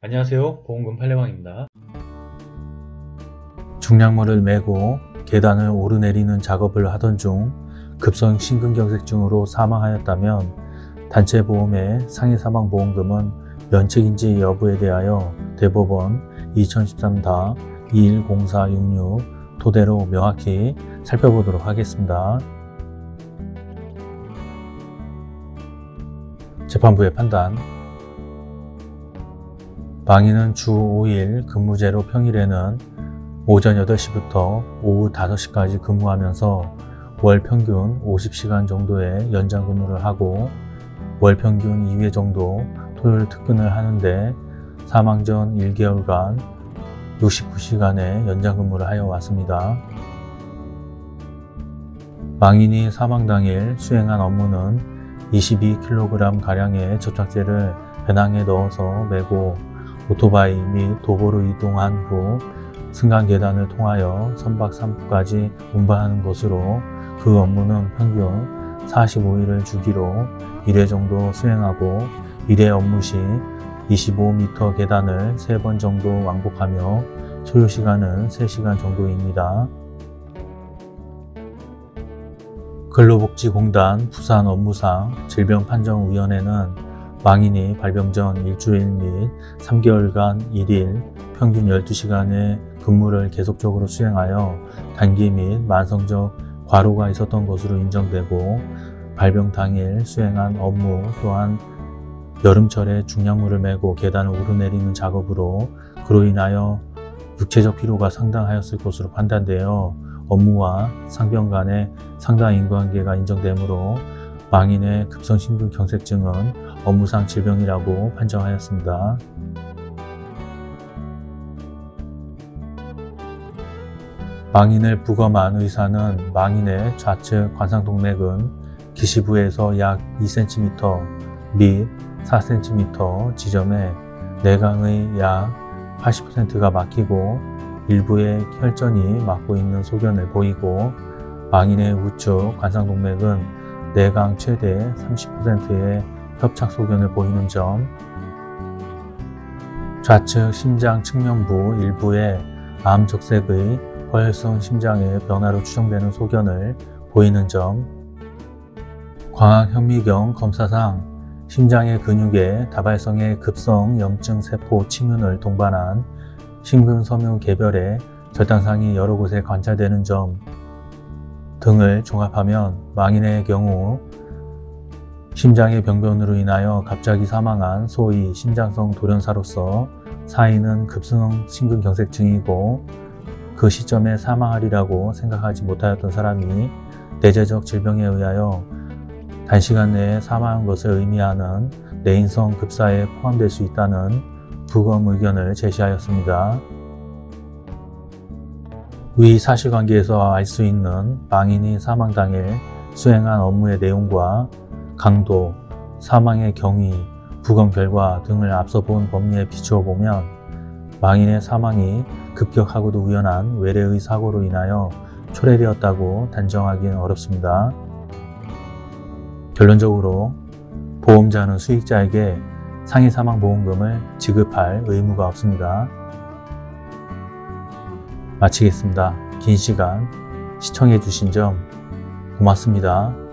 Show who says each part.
Speaker 1: 안녕하세요. 보험금 팔례방입니다.
Speaker 2: 중량물을 메고 계단을 오르내리는 작업을 하던 중 급성 심근경색증으로 사망하였다면 단체 보험의 상해 사망 보험금은 면책인지 여부에 대하여 대법원 2013-210466 토대로 명확히 살펴보도록 하겠습니다. 재판부의 판단 방위는 주 5일 근무제로 평일에는 오전 8시부터 오후 5시까지 근무하면서 월 평균 50시간 정도의 연장 근무를 하고 월 평균 2회 정도 토요일 특근을 하는데 사망 전 1개월간 69시간의 연장 근무를 하여 왔습니다. 망인이 사망 당일 수행한 업무는 22kg가량의 접착제를 배낭에 넣어서 메고 오토바이 및 도보로 이동한 후 승강 계단을 통하여 선박 3부까지 운반하는 것으로 그 업무는 평균 45일을 주기로 1회 정도 수행하고 1회 업무 시 25m 계단을 3번 정도 왕복하며 소요시간은 3시간 정도입니다. 근로복지공단 부산 업무상 질병판정위원회는 망인이 발병 전 일주일 및 3개월간 1일 평균 12시간의 근무를 계속적으로 수행하여 단기 및 만성적 과로가 있었던 것으로 인정되고 발병 당일 수행한 업무 또한 여름철에 중량물을 메고 계단을 오르내리는 작업으로 그로 인하여 육체적 피로가 상당하였을 것으로 판단되어 업무와 상병 간의 상당 인과관계가 인정되므로 망인의 급성심근경색증은 업무상 질병이라고 판정하였습니다. 망인을 부검한 의사는 망인의 좌측 관상동맥은 기시부에서 약 2cm 및 4cm 지점에 내강의 약 80%가 막히고 일부의 혈전이 막고 있는 소견을 보이고 망인의 우측 관상동맥은 내강 최대 30%의 협착 소견을 보이는 점. 좌측 심장 측면부 일부의 암적색의 허혈성 심장의 변화로 추정되는 소견을 보이는 점. 광학현미경 검사상 심장의 근육에 다발성의 급성 염증 세포 침윤을 동반한 심근섬유 개별의 절단상이 여러 곳에 관찰되는 점 등을 종합하면 망인의 경우 심장의 병변으로 인하여 갑자기 사망한 소위 심장성 돌연사로서 사인은 급성 심근경색증이고 그 시점에 사망하리라고 생각하지 못하였던 사람이 내재적 질병에 의하여 단시간 내에 사망한 것을 의미하는 내인성 급사에 포함될 수 있다는 부검 의견을 제시하였습니다. 위 사실관계에서 알 수 있는 망인이 사망 당일 수행한 업무의 내용과 강도, 사망의 경위, 부검 결과 등을 앞서 본 법리에 비추어 보면 망인의 사망이 급격하고도 우연한 외래의 사고로 인하여 초래되었다고 단정하기는 어렵습니다. 결론적으로 보험자는 수익자에게 상해 사망 보험금을 지급할 의무가 없습니다. 마치겠습니다. 긴 시간 시청해 주신 점 고맙습니다.